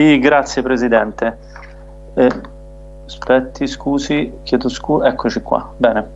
Sì, grazie Presidente. Eh, aspetti, scusi, chiedo scusa, eccoci qua, bene.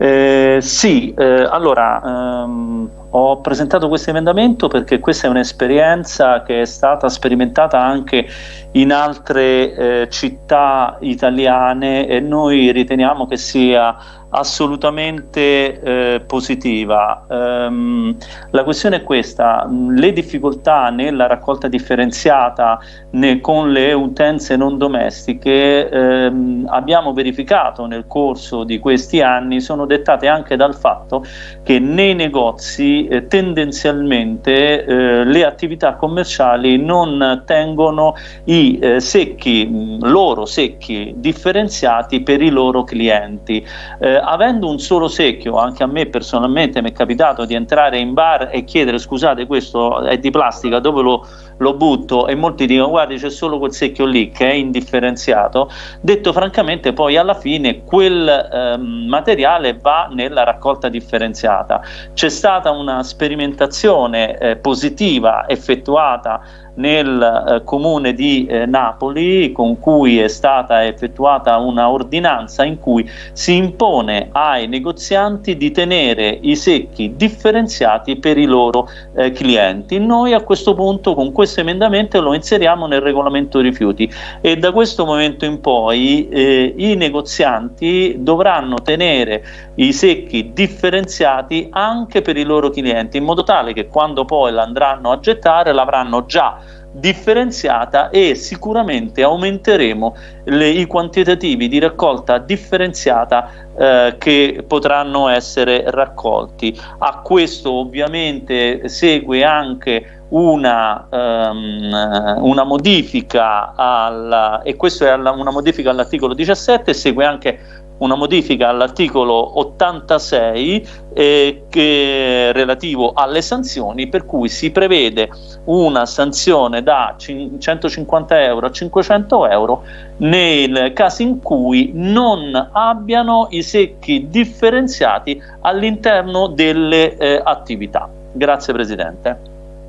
Eh, sì, eh, allora ehm, ho presentato questo emendamento perché questa è un'esperienza che è stata sperimentata anche in altre eh, città italiane e noi riteniamo che sia assolutamente eh, positiva. Um, la questione è questa, le difficoltà nella raccolta differenziata né, con le utenze non domestiche ehm, abbiamo verificato nel corso di questi anni sono dettate anche dal fatto che nei negozi eh, tendenzialmente eh, le attività commerciali non tengono i eh, secchi, loro secchi differenziati per i loro clienti. Eh, avendo un solo secchio, anche a me personalmente mi è capitato di entrare in bar e chiedere scusate questo è di plastica, dove lo, lo butto? E molti dicono guardi c'è solo quel secchio lì che è indifferenziato, detto francamente poi alla fine quel ehm, materiale va nella raccolta differenziata. C'è stata una sperimentazione eh, positiva effettuata nel eh, comune di eh, Napoli con cui è stata effettuata una ordinanza in cui si impone ai negozianti di tenere i secchi differenziati per i loro eh, clienti. Noi a questo punto con questo emendamento lo inseriamo nel regolamento rifiuti e da questo momento in poi eh, i negozianti dovranno tenere i secchi differenziati anche per i loro clienti in modo tale che quando poi l'andranno a gettare l'avranno già differenziata e sicuramente aumenteremo le, i quantitativi di raccolta differenziata eh, che potranno essere raccolti. A questo ovviamente segue anche una, um, una modifica alla, e questo è alla, una modifica all'articolo 17 segue anche una modifica all'articolo 86 eh, che, relativo alle sanzioni per cui si prevede una sanzione da 150 euro a 500 euro nel caso in cui non abbiano i secchi differenziati all'interno delle eh, attività. Grazie Presidente.